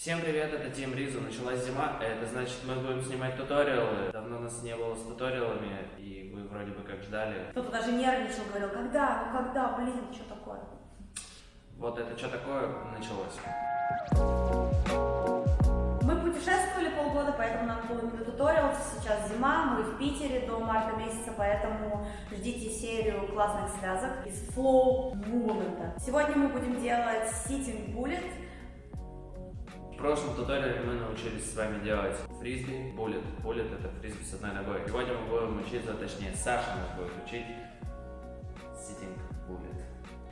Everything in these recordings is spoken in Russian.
Всем привет, это Тим Ризу. Началась зима, это значит мы будем снимать туториалы. Давно нас не было с туториалами, и вы вроде бы как ждали. Кто-то даже нервничал, говорил, когда, ну когда, блин, что такое? Вот это что такое началось. Мы путешествовали полгода, поэтому нам было не до туториалов. Сейчас зима, мы в Питере до марта месяца, поэтому ждите серию классных связок из Flow Movement. Сегодня мы будем делать Sitting Bullet. В прошлом туториале мы научились с вами делать фрисби, буллет. Буллет это фрисби с одной ногой. Сегодня мы будем учиться, точнее Саша нас будет учить sitting bullet.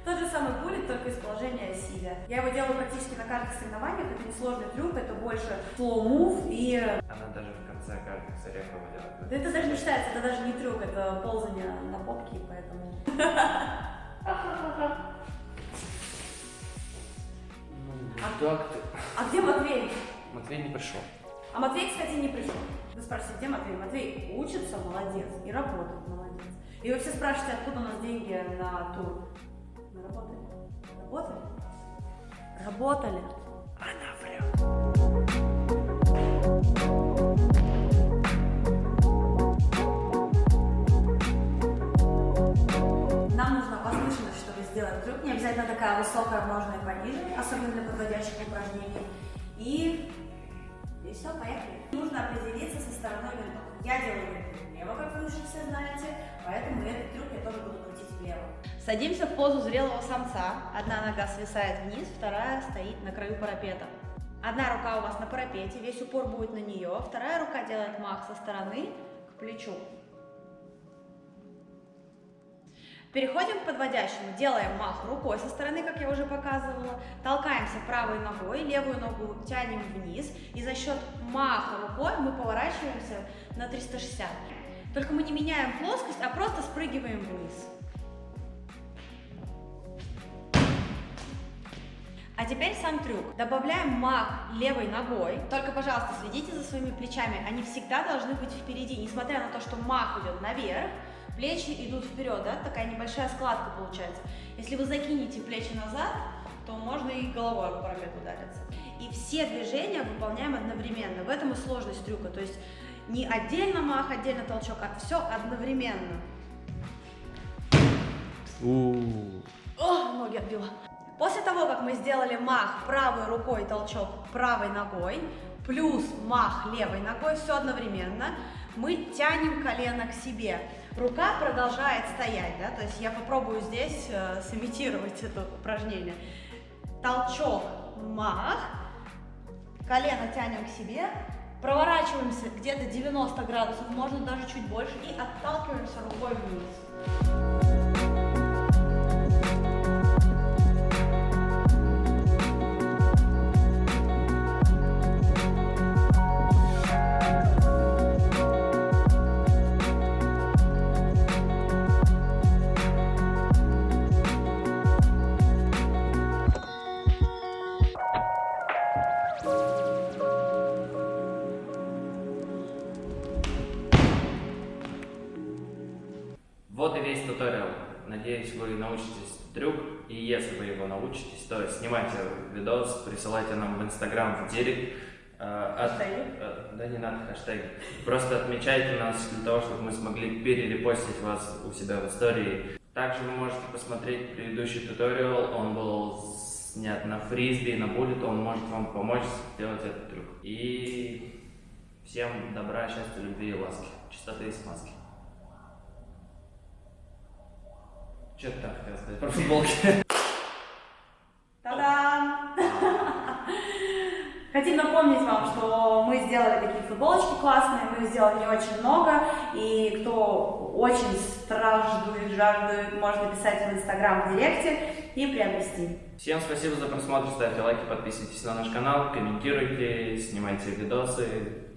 Тот же самый буллет, только из положения сидя. Я его делаю практически на каждых соревнованиях. Это не сложный трюк, это больше slow move и... Она даже в конце каждых с орехом делает. Да это даже не считается, это даже не трюк, это ползание на попке, поэтому... Так ты. А где Матвей? Матвей не пришел. А Матвей, кстати, не пришел. Вы спрашиваете, где Матвей? Матвей учится, молодец, и работает, молодец. И вы все спрашиваете, откуда у нас деньги на тур. Мы работали. Работали? Работали. Она врет. Такая высокая, можно и пониже, особенно для подводящих упражнений. И, и все, поехали. Нужно определиться со стороной винтов. Я делаю винт влево, как вы уже все знаете, поэтому этот трюк я тоже буду крутить влево. Садимся в позу зрелого самца. Одна нога свисает вниз, вторая стоит на краю парапета. Одна рука у вас на парапете, весь упор будет на нее, вторая рука делает мах со стороны к плечу. Переходим к подводящему. Делаем мах рукой со стороны, как я уже показывала. Толкаемся правой ногой, левую ногу тянем вниз. И за счет маха рукой мы поворачиваемся на 360. Только мы не меняем плоскость, а просто спрыгиваем вниз. А теперь сам трюк. Добавляем мах левой ногой. Только, пожалуйста, следите за своими плечами. Они всегда должны быть впереди, несмотря на то, что мах идет наверх. Плечи идут вперед, да, такая небольшая складка получается. Если вы закинете плечи назад, то можно и головой об парапет удариться. И все движения выполняем одновременно. В этом и сложность трюка. То есть не отдельно мах, отдельно толчок, а все одновременно. О, ноги отбила. После того, как мы сделали мах правой рукой, толчок правой ногой, плюс мах левой ногой, все одновременно, мы тянем колено к себе. Рука продолжает стоять, да, то есть я попробую здесь э, сымитировать это упражнение. Толчок, мах, колено тянем к себе, проворачиваемся где-то 90 градусов, можно даже чуть больше, и отталкиваемся рукой вниз. Вот и весь туториал. Надеюсь, вы научитесь трюк. И если вы его научитесь, то снимайте видос, присылайте нам в Инстаграм, в Директ. Э, от- э, Да не надо хэштеги. Просто отмечайте нас для того, чтобы мы смогли перерепостить вас у себя в истории. Также вы можете посмотреть предыдущий туториал. Он был снят на фрисби, на буллет. Он может вам помочь сделать этот трюк. И всем добра, счастья, любви и ласки. Чистоты и смазки. Что ты там хотел сказать про футболки? Та-дам! Хотим напомнить вам, что мы сделали такие футболочки классные, мы их сделали не очень много, и кто очень страждует, жаждует, может написать в Инстаграм в Директе и приобрести. Всем спасибо за просмотр, ставьте лайки, подписывайтесь на наш канал, комментируйте, снимайте видосы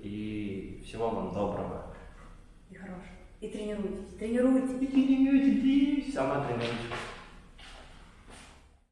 и всего вам доброго. И хорош. И тренируйтесь, тренируйтесь. И тренируйтесь, сама тренируйтесь.